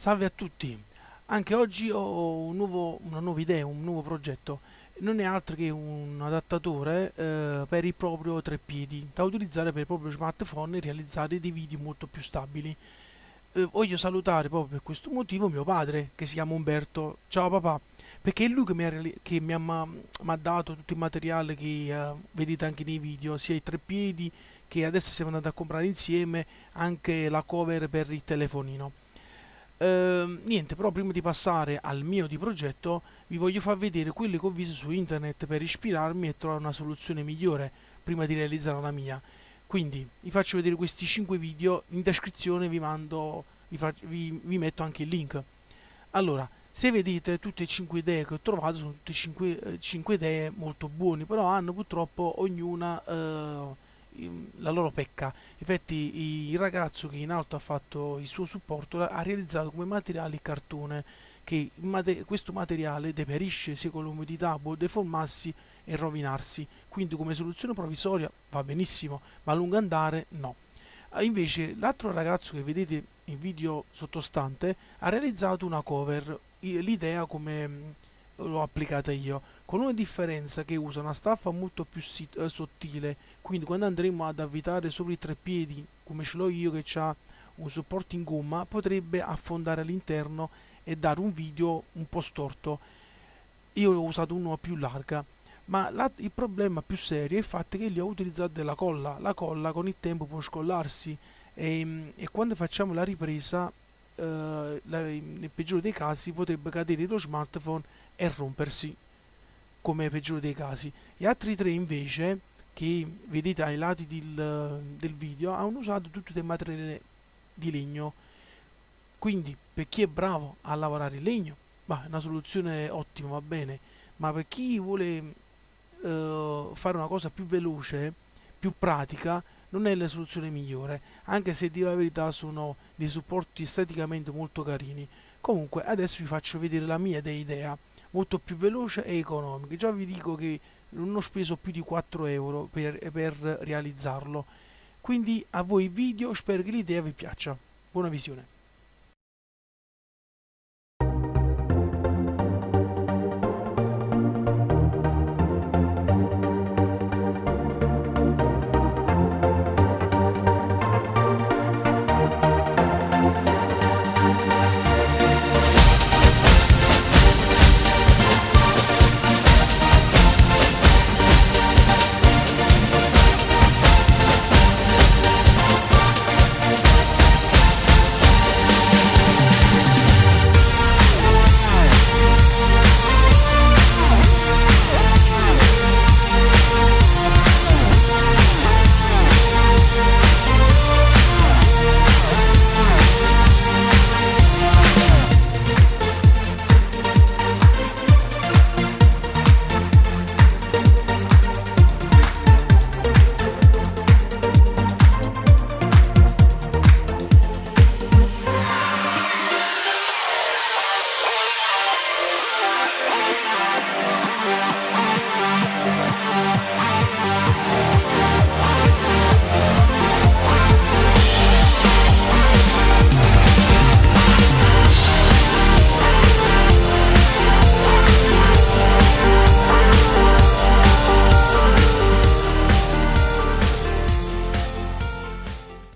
Salve a tutti! Anche oggi ho un nuovo, una nuova idea, un nuovo progetto. Non è altro che un adattatore eh, per il proprio treppiedi da utilizzare per il proprio smartphone e realizzare dei video molto più stabili. Eh, voglio salutare proprio per questo motivo mio padre che si chiama Umberto. Ciao papà! Perché è lui che mi ha, che mi ha, mi ha dato tutto il materiale che eh, vedete anche nei video, sia i treppiedi che adesso siamo andati a comprare insieme, anche la cover per il telefonino. Ehm, niente, però prima di passare al mio di progetto vi voglio far vedere quelli che ho visto su internet per ispirarmi e trovare una soluzione migliore prima di realizzare la mia. Quindi vi faccio vedere questi 5 video, in descrizione vi mando, vi, faccio, vi, vi metto anche il link. Allora, se vedete tutte e 5 idee che ho trovato sono tutte 5, 5 idee molto buone, però hanno purtroppo ognuna... Eh, la loro pecca. Infatti il ragazzo che in alto ha fatto il suo supporto ha realizzato come materiale il cartone che questo materiale deperisce sia con l'umidità, può deformarsi e rovinarsi, quindi come soluzione provvisoria va benissimo, ma a lungo andare no. Invece l'altro ragazzo che vedete in video sottostante ha realizzato una cover, l'idea come l'ho applicata io, con una differenza che usa una staffa molto più eh, sottile, quindi quando andremo ad avvitare sopra i tre piedi, come ce l'ho io che ha un supporto in gomma, potrebbe affondare all'interno e dare un video un po' storto. Io ho usato uno più larga, ma la, il problema più serio è il fatto che gli ho utilizzato della colla. La colla con il tempo può scollarsi e, e quando facciamo la ripresa eh, nel peggiore dei casi potrebbe cadere lo smartphone e rompersi come peggiore dei casi. Gli altri tre invece che vedete ai lati del, del video hanno usato tutto del materiale di legno. Quindi per chi è bravo a lavorare il legno bah, è una soluzione ottima va bene. Ma per chi vuole uh, fare una cosa più veloce più pratica non è la soluzione migliore, anche se di la verità sono dei supporti esteticamente molto carini. Comunque adesso vi faccio vedere la mia idea, molto più veloce e economica. Già vi dico che non ho speso più di 4 euro per, per realizzarlo. Quindi a voi video, spero che l'idea vi piaccia. Buona visione.